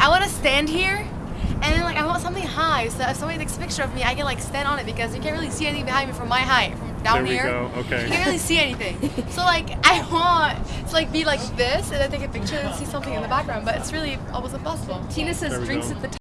I want to stand here, and then like I want something high, so if somebody takes a picture of me, I can like stand on it because you can't really see anything behind me from my height, from down there here. okay. You can't really see anything. So like I want to like be like this and then take a picture and see something in the background, but it's really almost impossible. Tina says drinks go. at the time."